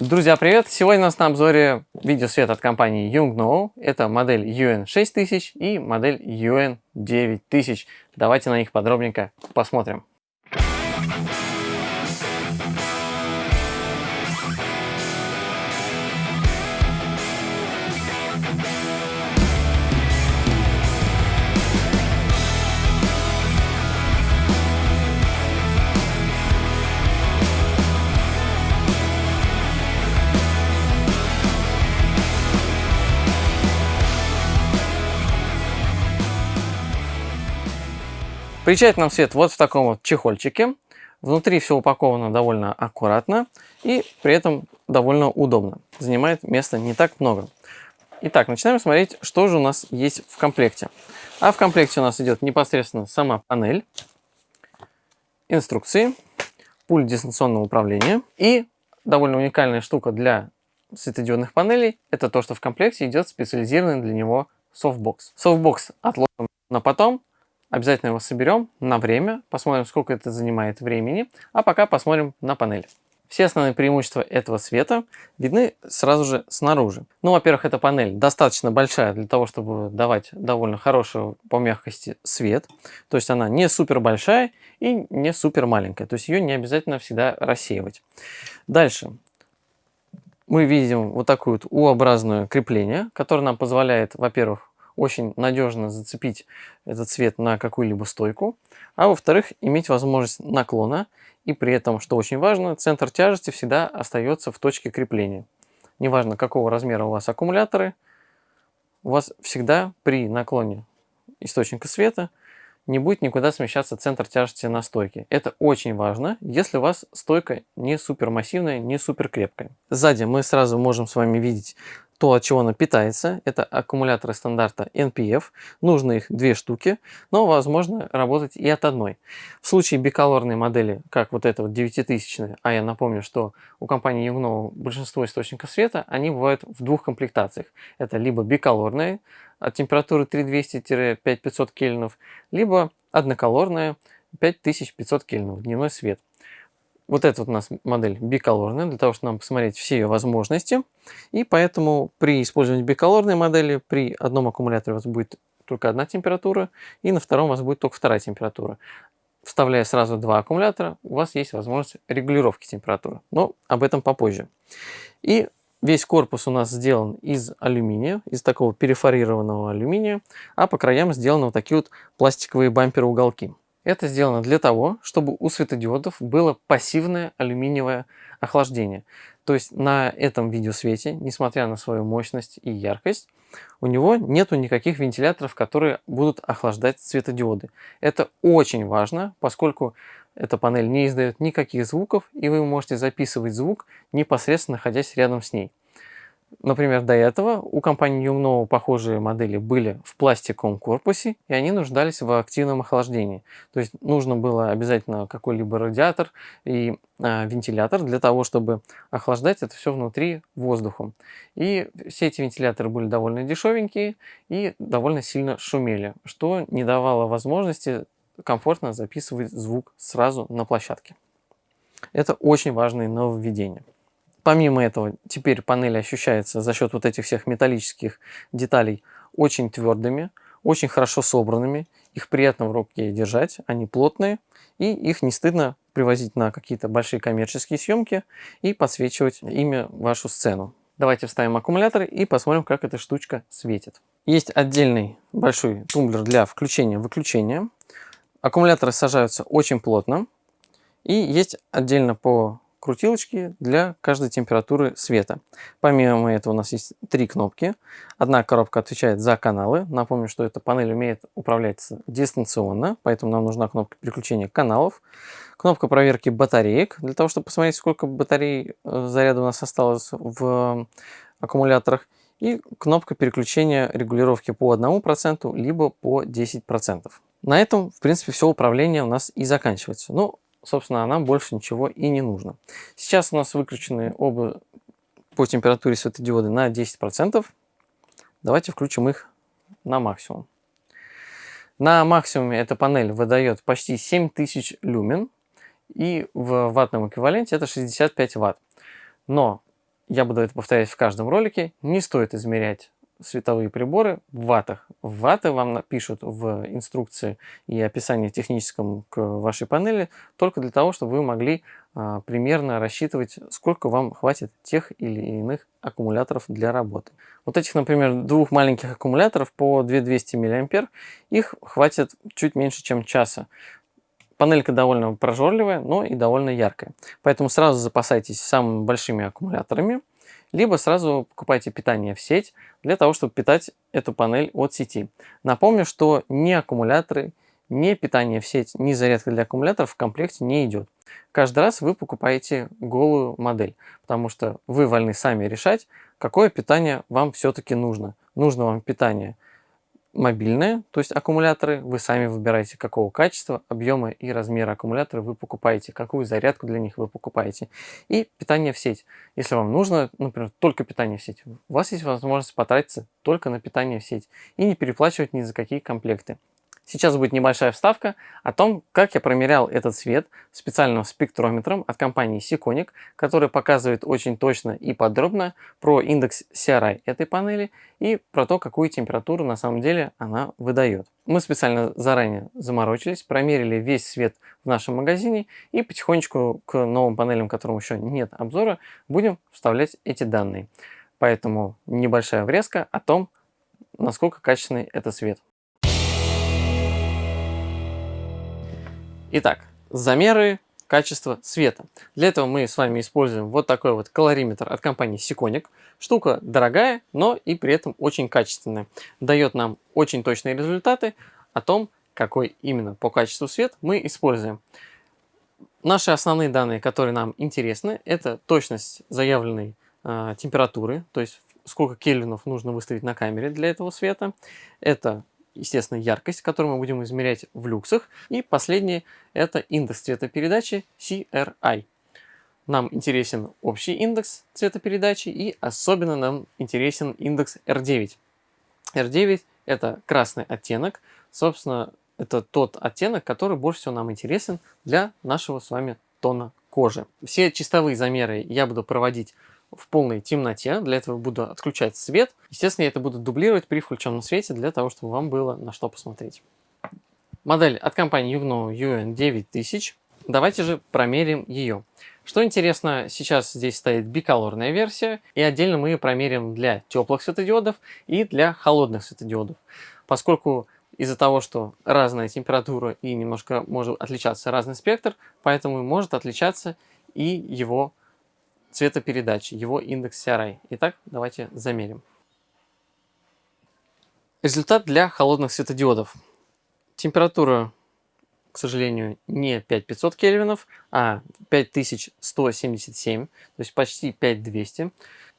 Друзья, привет! Сегодня у нас на обзоре видеосвет от компании Yongnuo. Это модель UN6000 и модель UN9000. Давайте на них подробненько посмотрим. Приезжает нам свет вот в таком вот чехольчике. Внутри все упаковано довольно аккуратно и при этом довольно удобно. Занимает места не так много. Итак, начинаем смотреть, что же у нас есть в комплекте. А в комплекте у нас идет непосредственно сама панель, инструкции, пульт дистанционного управления и довольно уникальная штука для светодиодных панелей, это то, что в комплекте идет специализированный для него софтбокс. Софтбокс отложим на потом, Обязательно его соберем на время, посмотрим, сколько это занимает времени, а пока посмотрим на панель. Все основные преимущества этого света видны сразу же снаружи. Ну, во-первых, эта панель достаточно большая для того, чтобы давать довольно хороший по мягкости свет. То есть она не супер большая и не супер маленькая. То есть ее не обязательно всегда рассеивать. Дальше. Мы видим вот такое вот U-образное крепление, которое нам позволяет, во-первых, очень надежно зацепить этот цвет на какую-либо стойку, а во-вторых, иметь возможность наклона, и при этом, что очень важно, центр тяжести всегда остается в точке крепления. Неважно, какого размера у вас аккумуляторы, у вас всегда при наклоне источника света не будет никуда смещаться центр тяжести на стойке. Это очень важно, если у вас стойка не супер массивная, не супер крепкая. Сзади мы сразу можем с вами видеть то, от чего она питается. Это аккумуляторы стандарта NPF. Нужно их две штуки, но возможно работать и от одной. В случае биколорной модели, как вот эта вот 9000, а я напомню, что у компании Yongnuo большинство источников света, они бывают в двух комплектациях. Это либо биколорные от температуры 3200-5500 кельвинов, либо одноколорная 5500 кельвинов, дневной свет. Вот эта вот у нас модель биколорная, для того, чтобы нам посмотреть все ее возможности. И поэтому при использовании биколорной модели при одном аккумуляторе у вас будет только одна температура, и на втором у вас будет только вторая температура. Вставляя сразу два аккумулятора, у вас есть возможность регулировки температуры. Но об этом попозже. И весь корпус у нас сделан из алюминия, из такого перефорированного алюминия, а по краям сделаны вот такие вот пластиковые бамперы-уголки. Это сделано для того, чтобы у светодиодов было пассивное алюминиевое охлаждение. То есть на этом видеосвете, несмотря на свою мощность и яркость, у него нету никаких вентиляторов, которые будут охлаждать светодиоды. Это очень важно, поскольку эта панель не издает никаких звуков, и вы можете записывать звук непосредственно находясь рядом с ней. Например, до этого у компании Yumno похожие модели были в пластиковом корпусе, и они нуждались в активном охлаждении. То есть нужно было обязательно какой-либо радиатор и э, вентилятор для того, чтобы охлаждать это все внутри воздухом. И все эти вентиляторы были довольно дешевенькие и довольно сильно шумели, что не давало возможности комфортно записывать звук сразу на площадке. Это очень важное нововведение. Помимо этого, теперь панели ощущаются за счет вот этих всех металлических деталей очень твердыми, очень хорошо собранными. Их приятно в руке держать, они плотные, и их не стыдно привозить на какие-то большие коммерческие съемки и подсвечивать ими вашу сцену. Давайте вставим аккумулятор и посмотрим, как эта штучка светит. Есть отдельный большой тумблер для включения-выключения. Аккумуляторы сажаются очень плотно. И есть отдельно по крутилочки для каждой температуры света. Помимо этого у нас есть три кнопки. Одна коробка отвечает за каналы. Напомню, что эта панель умеет управляться дистанционно, поэтому нам нужна кнопка переключения каналов. Кнопка проверки батареек, для того, чтобы посмотреть, сколько батарей э, заряда у нас осталось в аккумуляторах. И кнопка переключения регулировки по 1%, либо по 10%. На этом, в принципе, все управление у нас и заканчивается. Ну, собственно, нам больше ничего и не нужно. Сейчас у нас выключены оба по температуре светодиоды на 10%. Давайте включим их на максимум. На максимуме эта панель выдает почти 7000 люмен, и в ваттном эквиваленте это 65 ватт. Но я буду это повторять в каждом ролике, не стоит измерять световые приборы в ваттах. Ватты вам напишут в инструкции и описании техническом к вашей панели только для того, чтобы вы могли а, примерно рассчитывать, сколько вам хватит тех или иных аккумуляторов для работы. Вот этих, например, двух маленьких аккумуляторов по 2200 мА, их хватит чуть меньше, чем часа. Панелька довольно прожорливая, но и довольно яркая. Поэтому сразу запасайтесь самыми большими аккумуляторами либо сразу покупайте питание в сеть для того, чтобы питать эту панель от сети. Напомню, что ни аккумуляторы, ни питание в сеть, ни зарядка для аккумуляторов в комплекте не идет. Каждый раз вы покупаете голую модель, потому что вы вольны сами решать, какое питание вам все-таки нужно. Нужно вам питание – мобильные, то есть аккумуляторы, вы сами выбираете какого качества, объема и размера аккумулятора вы покупаете, какую зарядку для них вы покупаете. И питание в сеть. Если вам нужно, например, только питание в сеть, у вас есть возможность потратиться только на питание в сеть и не переплачивать ни за какие комплекты. Сейчас будет небольшая вставка о том, как я промерял этот свет специальным спектрометром от компании Siconic, который показывает очень точно и подробно про индекс CRI этой панели и про то, какую температуру на самом деле она выдает. Мы специально заранее заморочились, промерили весь свет в нашем магазине и потихонечку к новым панелям, которым еще нет обзора, будем вставлять эти данные. Поэтому небольшая врезка о том, насколько качественный это свет. Итак, замеры качества света. Для этого мы с вами используем вот такой вот калориметр от компании Siconic. Штука дорогая, но и при этом очень качественная. Дает нам очень точные результаты о том, какой именно по качеству свет мы используем. Наши основные данные, которые нам интересны, это точность заявленной э, температуры, то есть сколько кельвинов нужно выставить на камере для этого света. Это естественно, яркость, которую мы будем измерять в люксах. И последнее – это индекс цветопередачи CRI. Нам интересен общий индекс цветопередачи и особенно нам интересен индекс R9. R9 – это красный оттенок. Собственно, это тот оттенок, который больше всего нам интересен для нашего с вами тона кожи. Все чистовые замеры я буду проводить в полной темноте. Для этого буду отключать свет. Естественно, я это буду дублировать при включенном свете, для того, чтобы вам было на что посмотреть. Модель от компании Yugno UN9000. Давайте же промерим ее. Что интересно, сейчас здесь стоит биколорная версия, и отдельно мы ее промерим для теплых светодиодов и для холодных светодиодов. Поскольку из-за того, что разная температура и немножко может отличаться разный спектр, поэтому может отличаться и его цветопередачи, его индекс CRI. Итак, давайте замерим. Результат для холодных светодиодов. Температура, к сожалению, не 5500 кельвинов, а 5177, то есть почти 5200.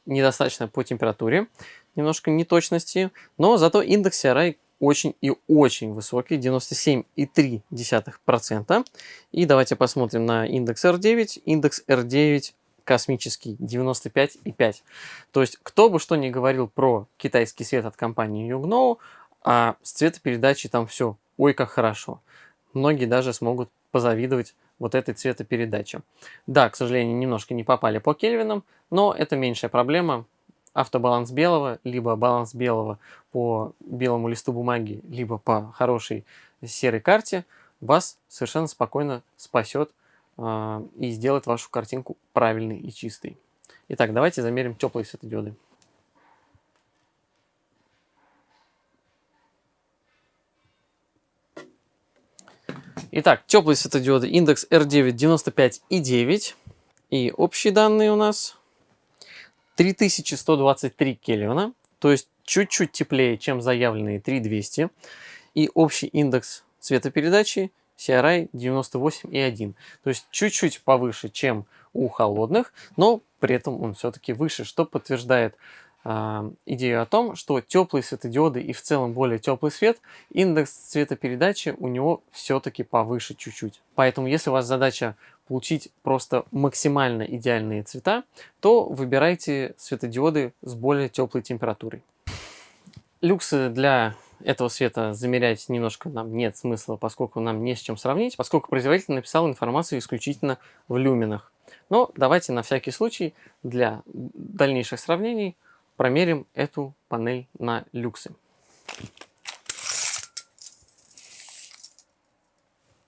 Недостаточно по температуре, немножко неточности, но зато индекс CRI очень и очень высокий, 97,3%. И давайте посмотрим на индекс R9. Индекс R9 космический 95,5. То есть, кто бы что ни говорил про китайский свет от компании Yugno, а с цветопередачей там все, ой, как хорошо. Многие даже смогут позавидовать вот этой цветопередаче. Да, к сожалению, немножко не попали по кельвинам, но это меньшая проблема. Автобаланс белого, либо баланс белого по белому листу бумаги, либо по хорошей серой карте вас совершенно спокойно спасет и сделать вашу картинку правильной и чистой. Итак, давайте замерим теплые светодиоды. Итак, теплые светодиоды, индекс R9 95,9. И общие данные у нас 3123 кельвина, то есть чуть-чуть теплее, чем заявленные 3200. И общий индекс цветопередачи CRI 98,1. То есть чуть-чуть повыше, чем у холодных, но при этом он все-таки выше, что подтверждает э, идею о том, что теплые светодиоды и в целом более теплый свет, индекс цветопередачи у него все-таки повыше чуть-чуть. Поэтому если у вас задача получить просто максимально идеальные цвета, то выбирайте светодиоды с более теплой температурой. Люксы для этого света замерять немножко нам нет смысла, поскольку нам не с чем сравнить, поскольку производитель написал информацию исключительно в люминах. Но давайте на всякий случай для дальнейших сравнений промерим эту панель на люксы.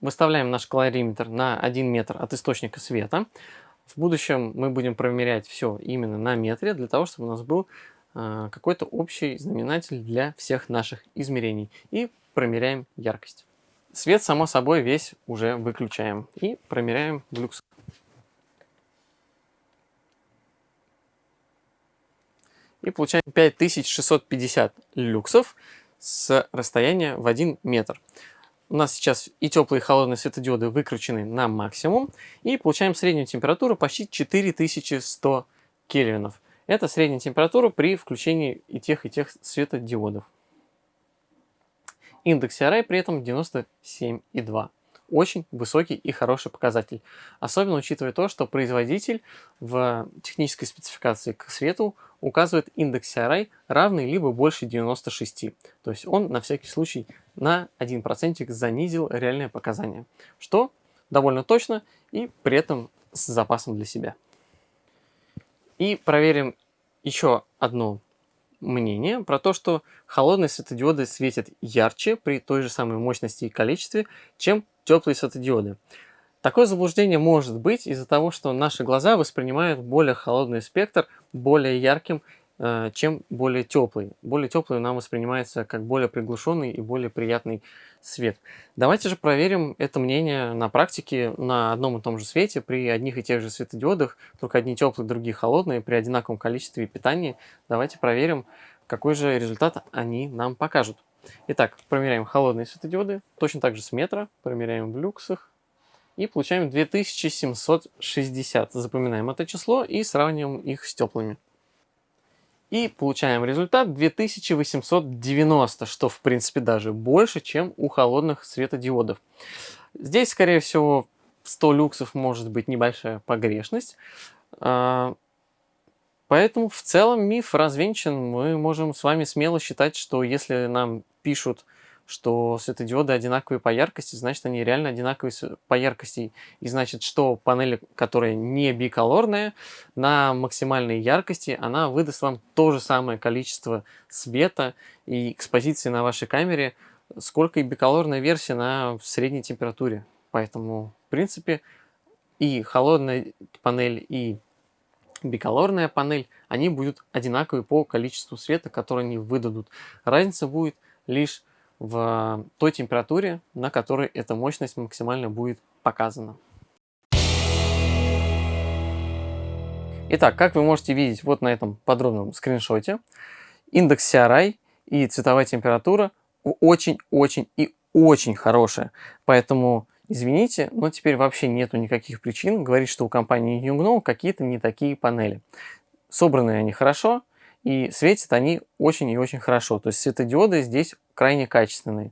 Выставляем наш калориметр на 1 метр от источника света. В будущем мы будем промерять все именно на метре, для того, чтобы у нас был какой-то общий знаменатель для всех наших измерений. И промеряем яркость. Свет, само собой, весь уже выключаем и промеряем люкс. И получаем 5650 люксов с расстояния в 1 метр. У нас сейчас и теплые, и холодные светодиоды выкручены на максимум. И получаем среднюю температуру почти 4100 кельвинов. Это средняя температура при включении и тех, и тех светодиодов. Индекс CRI при этом 97,2. Очень высокий и хороший показатель. Особенно учитывая то, что производитель в технической спецификации к свету указывает индекс CRI равный либо больше 96. То есть он на всякий случай на 1% занизил реальное показание. Что довольно точно и при этом с запасом для себя. И проверим еще одну мнение про то, что холодные светодиоды светят ярче при той же самой мощности и количестве, чем теплые светодиоды. Такое заблуждение может быть из-за того, что наши глаза воспринимают более холодный спектр более ярким чем более теплый. Более теплый нам воспринимается как более приглушенный и более приятный свет. Давайте же проверим это мнение на практике на одном и том же свете при одних и тех же светодиодах, только одни теплые, другие холодные, при одинаковом количестве питания. Давайте проверим, какой же результат они нам покажут. Итак, промеряем холодные светодиоды, точно так же с метра, промеряем в люксах и получаем 2760. Запоминаем это число и сравниваем их с теплыми. И получаем результат 2890, что в принципе даже больше, чем у холодных светодиодов. Здесь, скорее всего, 100 люксов может быть небольшая погрешность. А, поэтому в целом миф развенчан. Мы можем с вами смело считать, что если нам пишут что светодиоды одинаковые по яркости, значит, они реально одинаковые по яркости. И значит, что панель, которая не биколорная, на максимальной яркости, она выдаст вам то же самое количество света и экспозиции на вашей камере, сколько и биколорная версия на средней температуре. Поэтому, в принципе, и холодная панель, и биколорная панель, они будут одинаковые по количеству света, который они выдадут. Разница будет лишь в той температуре, на которой эта мощность максимально будет показана. Итак, как вы можете видеть вот на этом подробном скриншоте, индекс CRI и цветовая температура очень-очень и очень хорошая. Поэтому, извините, но теперь вообще нету никаких причин говорить, что у компании Yungno какие-то не такие панели. Собраны они хорошо, и светят они очень и очень хорошо. То есть светодиоды здесь крайне качественные.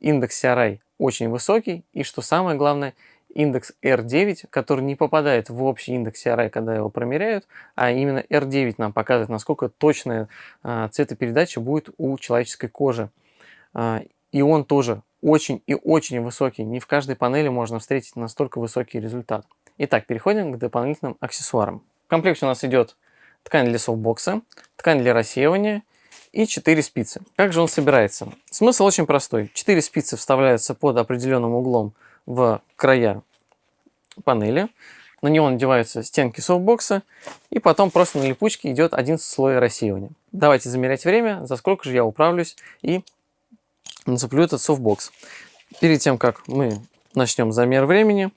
Индекс CRI очень высокий. И что самое главное, индекс R9, который не попадает в общий индекс CRI, когда его промеряют, а именно R9 нам показывает, насколько точная а, цветопередача будет у человеческой кожи. А, и он тоже очень и очень высокий. Не в каждой панели можно встретить настолько высокий результат. Итак, переходим к дополнительным аксессуарам. В комплекте у нас идет ткань для софтбокса, ткань для рассеивания и 4 спицы. Как же он собирается? Смысл очень простой. 4 спицы вставляются под определенным углом в края панели. На него надеваются стенки софтбокса, и потом просто на липучке идет один слой рассеивания. Давайте замерять время, за сколько же я управлюсь и нацеплю этот софтбокс. Перед тем, как мы начнем замер времени,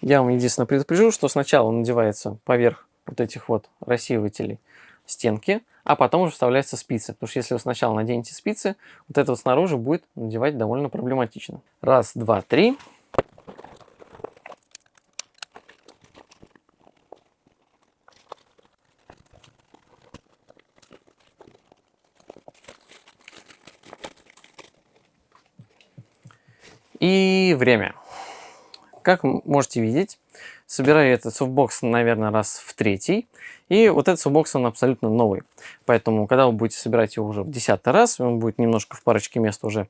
я вам единственное предупрежу, что сначала надевается поверх вот этих вот рассеивателей стенки, а потом уже вставляются спицы. Потому что если вы сначала наденете спицы, вот это вот снаружи будет надевать довольно проблематично. Раз, два, три. И время. Как можете видеть, Собираю этот софтбокс, наверное, раз в третий. И вот этот софтбокс, он абсолютно новый. Поэтому, когда вы будете собирать его уже в десятый раз, он будет немножко в парочке мест уже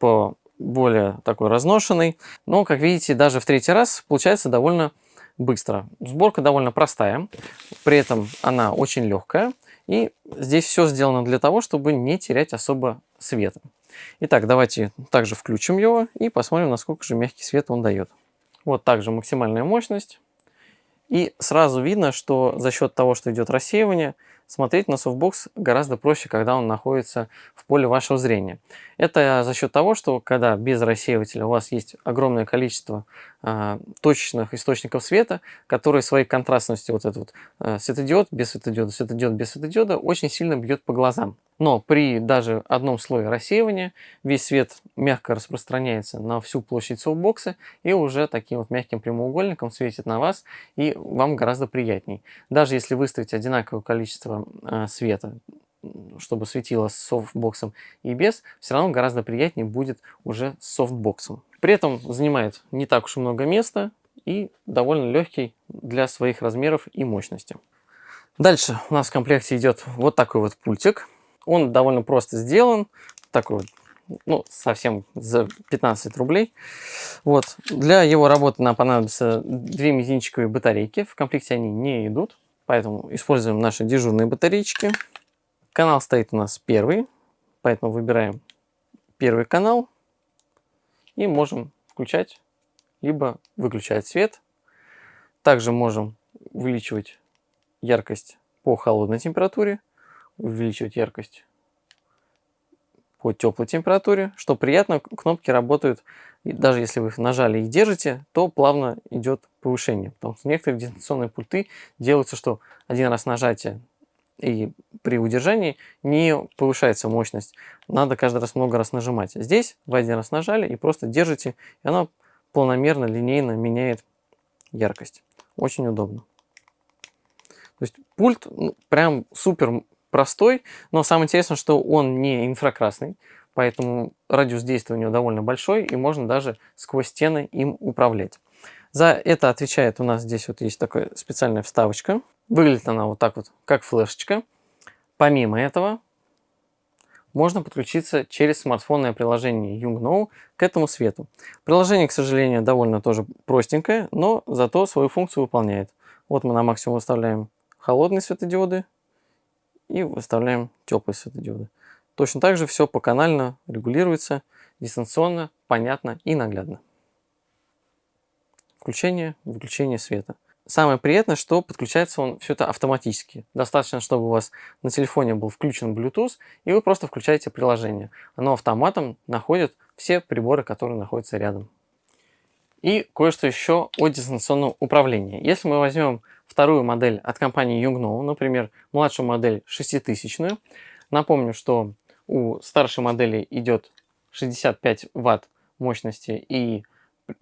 по более такой разношенный. Но, как видите, даже в третий раз получается довольно быстро. Сборка довольно простая, при этом она очень легкая. И здесь все сделано для того, чтобы не терять особо света. Итак, давайте также включим его и посмотрим, насколько же мягкий свет он дает. Вот также максимальная мощность. И сразу видно, что за счет того, что идет рассеивание, смотреть на софтбокс гораздо проще, когда он находится в поле вашего зрения. Это за счет того, что когда без рассеивателя у вас есть огромное количество э, точечных источников света, которые своей контрастностью, вот этот вот э, светодиод без светодиода, светодиод без светодиода, очень сильно бьет по глазам. Но при даже одном слое рассеивания весь свет мягко распространяется на всю площадь софтбокса и уже таким вот мягким прямоугольником светит на вас и вам гораздо приятней. Даже если выставить одинаковое количество света, чтобы светило с софтбоксом и без, все равно гораздо приятнее будет уже с софтбоксом. При этом занимает не так уж много места и довольно легкий для своих размеров и мощности. Дальше у нас в комплекте идет вот такой вот пультик. Он довольно просто сделан, такой вот ну, совсем за 15 рублей. Вот. Для его работы нам понадобятся две мизинчиковые батарейки. В комплекте они не идут, поэтому используем наши дежурные батарейки. Канал стоит у нас первый, поэтому выбираем первый канал и можем включать либо выключать свет. Также можем увеличивать яркость по холодной температуре, увеличивать яркость по теплой температуре. Что приятно, кнопки работают, и даже если вы их нажали и держите, то плавно идет повышение. Потому что некоторые дистанционные пульты делаются, что один раз нажатие и при удержании не повышается мощность. Надо каждый раз много раз нажимать. Здесь вы один раз нажали и просто держите, и оно планомерно, линейно меняет яркость. Очень удобно. То есть пульт ну, прям супер простой, но самое интересное, что он не инфракрасный, поэтому радиус действия у него довольно большой, и можно даже сквозь стены им управлять. За это отвечает у нас здесь вот есть такая специальная вставочка. Выглядит она вот так вот, как флешечка. Помимо этого, можно подключиться через смартфонное приложение YoungKnow к этому свету. Приложение, к сожалению, довольно тоже простенькое, но зато свою функцию выполняет. Вот мы на максимум выставляем холодные светодиоды, и выставляем теплые светодиоды. Точно так же все поканально регулируется, дистанционно, понятно и наглядно. Включение, выключение света. Самое приятное, что подключается он все это автоматически. Достаточно, чтобы у вас на телефоне был включен Bluetooth, и вы просто включаете приложение. Оно автоматом находит все приборы, которые находятся рядом. И кое-что еще о дистанционном управлении. Если мы возьмем вторую модель от компании Yungno, например, младшую модель 6000. Напомню, что у старшей модели идет 65 ватт мощности и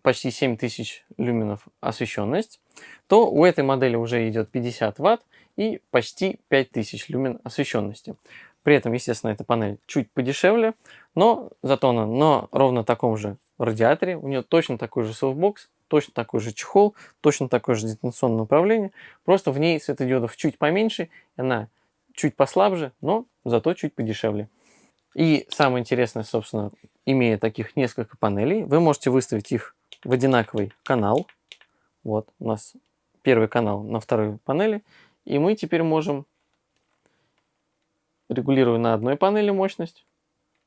почти 7000 люменов освещенность, то у этой модели уже идет 50 ватт и почти 5000 люмен освещенности. При этом, естественно, эта панель чуть подешевле, но зато она на ровно таком же радиаторе. У нее точно такой же софтбокс, точно такой же чехол, точно такое же дистанционное управление. Просто в ней светодиодов чуть поменьше, она чуть послабже, но зато чуть подешевле. И самое интересное, собственно, имея таких несколько панелей, вы можете выставить их в одинаковый канал. Вот у нас первый канал на второй панели. И мы теперь можем, регулируя на одной панели мощность,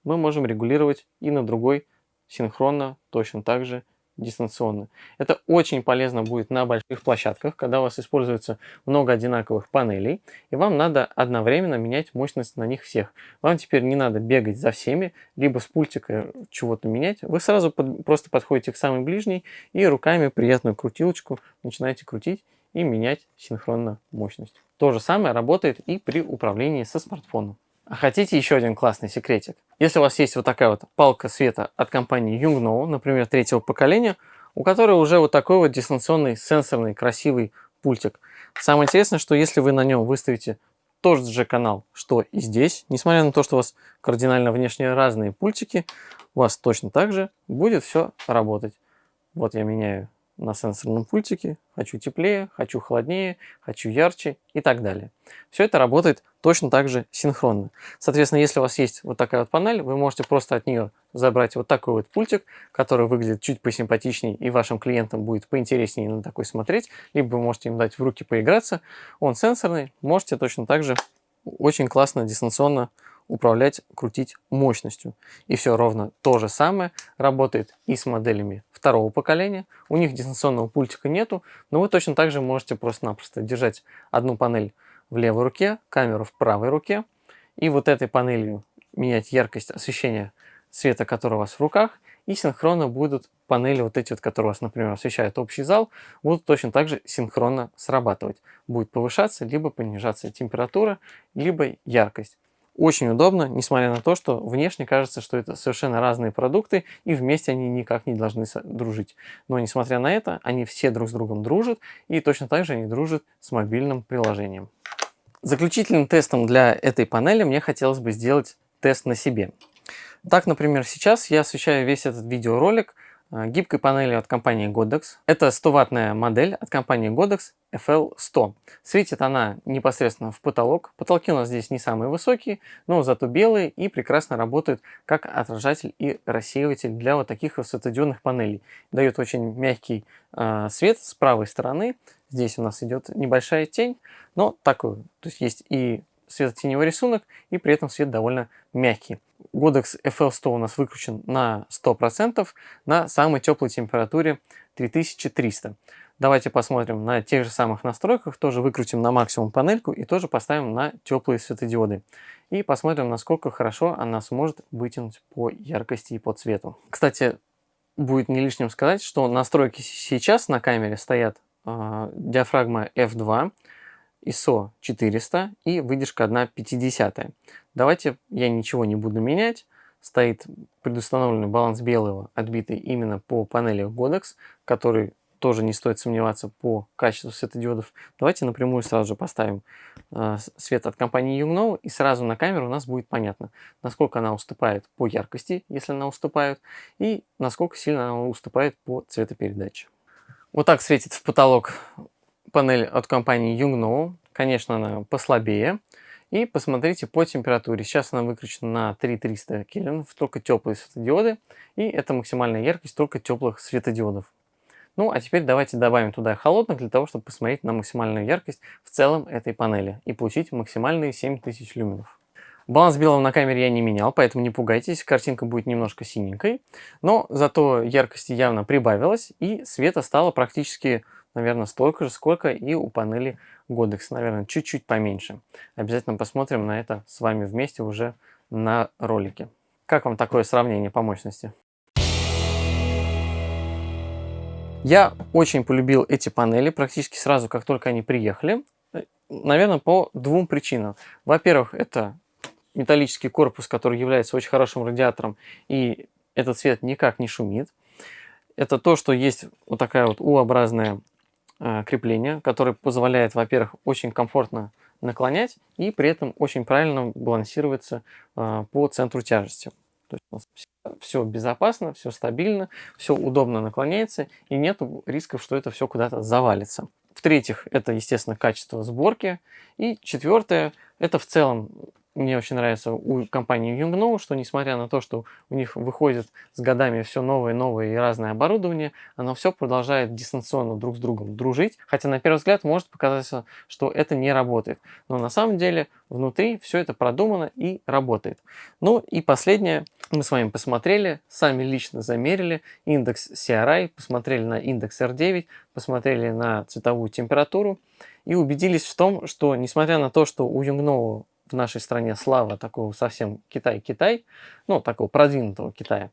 мы можем регулировать и на другой синхронно, точно так же дистанционно. Это очень полезно будет на больших площадках, когда у вас используется много одинаковых панелей, и вам надо одновременно менять мощность на них всех. Вам теперь не надо бегать за всеми, либо с пультика чего-то менять. Вы сразу под, просто подходите к самой ближней и руками приятную крутилочку начинаете крутить и менять синхронно мощность. То же самое работает и при управлении со смартфоном. А хотите еще один классный секретик? Если у вас есть вот такая вот палка света от компании Yungno, например, третьего поколения, у которой уже вот такой вот дистанционный сенсорный красивый пультик. Самое интересное, что если вы на нем выставите тот же канал, что и здесь, несмотря на то, что у вас кардинально внешне разные пультики, у вас точно так же будет все работать. Вот я меняю на сенсорном пультике, хочу теплее, хочу холоднее, хочу ярче и так далее. Все это работает точно так же синхронно. Соответственно, если у вас есть вот такая вот панель, вы можете просто от нее забрать вот такой вот пультик, который выглядит чуть посимпатичнее и вашим клиентам будет поинтереснее на такой смотреть, либо вы можете им дать в руки поиграться. Он сенсорный, можете точно так же очень классно дистанционно управлять, крутить мощностью. И все ровно то же самое работает и с моделями второго поколения. У них дистанционного пультика нету, но вы точно так же можете просто-напросто держать одну панель в левой руке, камеру в правой руке, и вот этой панелью менять яркость освещения света, который у вас в руках, и синхронно будут панели вот эти вот, которые у вас, например, освещают общий зал, будут точно так же синхронно срабатывать. Будет повышаться, либо понижаться температура, либо яркость. Очень удобно, несмотря на то, что внешне кажется, что это совершенно разные продукты, и вместе они никак не должны дружить. Но несмотря на это, они все друг с другом дружат, и точно так же они дружат с мобильным приложением. Заключительным тестом для этой панели мне хотелось бы сделать тест на себе. Так, например, сейчас я освещаю весь этот видеоролик гибкой панелью от компании Godox. Это 100-ваттная модель от компании Godox FL100. Светит она непосредственно в потолок. Потолки у нас здесь не самые высокие, но зато белые и прекрасно работают как отражатель и рассеиватель для вот таких светодиодных панелей. Дает очень мягкий э, свет с правой стороны. Здесь у нас идет небольшая тень, но такой. То есть есть и светотеневой рисунок, и при этом свет довольно мягкий. Godox FL100 у нас выключен на 100% на самой теплой температуре 3300. Давайте посмотрим на тех же самых настройках, тоже выкрутим на максимум панельку и тоже поставим на теплые светодиоды. И посмотрим, насколько хорошо она сможет вытянуть по яркости и по цвету. Кстати, будет не лишним сказать, что настройки сейчас на камере стоят э, диафрагма F2, ISO 400 и выдержка 1,50. Давайте я ничего не буду менять. Стоит предустановленный баланс белого, отбитый именно по панели Godox, который тоже не стоит сомневаться по качеству светодиодов. Давайте напрямую сразу же поставим э, свет от компании Yungno, и сразу на камеру у нас будет понятно, насколько она уступает по яркости, если она уступает, и насколько сильно она уступает по цветопередаче. Вот так светит в потолок панель от компании Yungno. Конечно, она послабее. И посмотрите по температуре. Сейчас она выключена на 3300 кельвинов, только теплые светодиоды. И это максимальная яркость только теплых светодиодов. Ну, а теперь давайте добавим туда холодных, для того, чтобы посмотреть на максимальную яркость в целом этой панели и получить максимальные 7000 люменов. Баланс белого на камере я не менял, поэтому не пугайтесь, картинка будет немножко синенькой. Но зато яркости явно прибавилось, и света стало практически наверное, столько же, сколько и у панели Godex, наверное, чуть-чуть поменьше. Обязательно посмотрим на это с вами вместе уже на ролике. Как вам такое сравнение по мощности? Я очень полюбил эти панели практически сразу, как только они приехали. Наверное, по двум причинам. Во-первых, это металлический корпус, который является очень хорошим радиатором, и этот цвет никак не шумит. Это то, что есть вот такая вот U-образная Э, крепление, которое позволяет, во-первых, очень комфортно наклонять и при этом очень правильно балансироваться э, по центру тяжести. То есть у нас все безопасно, все стабильно, все удобно наклоняется и нет рисков, что это все куда-то завалится. В-третьих, это, естественно, качество сборки. И четвертое, это в целом мне очень нравится у компании Yungno, что несмотря на то, что у них выходит с годами все новое, новое и разное оборудование, оно все продолжает дистанционно друг с другом дружить. Хотя на первый взгляд может показаться, что это не работает. Но на самом деле внутри все это продумано и работает. Ну и последнее, мы с вами посмотрели, сами лично замерили индекс CRI, посмотрели на индекс R9, посмотрели на цветовую температуру и убедились в том, что несмотря на то, что у Yungno в нашей стране слава такого совсем Китай-Китай, ну, такого продвинутого Китая.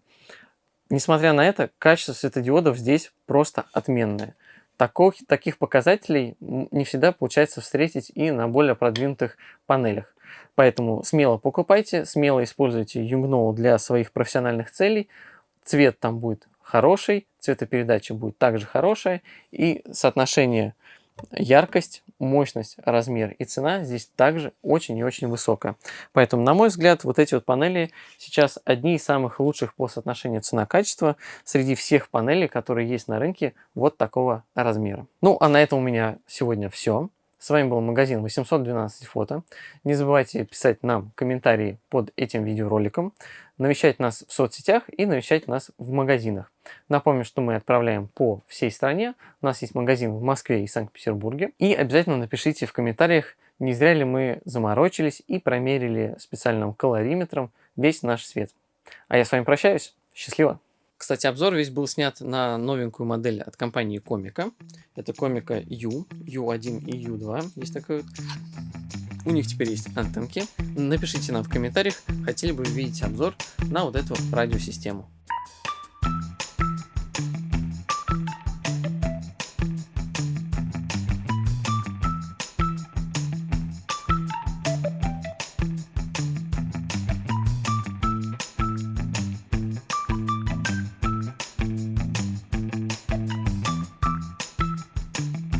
Несмотря на это, качество светодиодов здесь просто отменное. Таких, таких показателей не всегда получается встретить и на более продвинутых панелях. Поэтому смело покупайте, смело используйте Yungno для своих профессиональных целей. Цвет там будет хороший, цветопередача будет также хорошая, и соотношение яркость, мощность, размер и цена здесь также очень и очень высокая. Поэтому, на мой взгляд, вот эти вот панели сейчас одни из самых лучших по соотношению цена-качество среди всех панелей, которые есть на рынке вот такого размера. Ну, а на этом у меня сегодня все. С вами был магазин 812 фото. Не забывайте писать нам комментарии под этим видеороликом, навещать нас в соцсетях и навещать нас в магазинах. Напомню, что мы отправляем по всей стране. У нас есть магазин в Москве и Санкт-Петербурге. И обязательно напишите в комментариях, не зря ли мы заморочились и промерили специальным калориметром весь наш свет. А я с вами прощаюсь. Счастливо! Кстати, обзор весь был снят на новенькую модель от компании Комика. Это Комика U, U1 и U2. Есть такой вот. У них теперь есть антенки. Напишите нам в комментариях, хотели бы видеть обзор на вот эту радиосистему.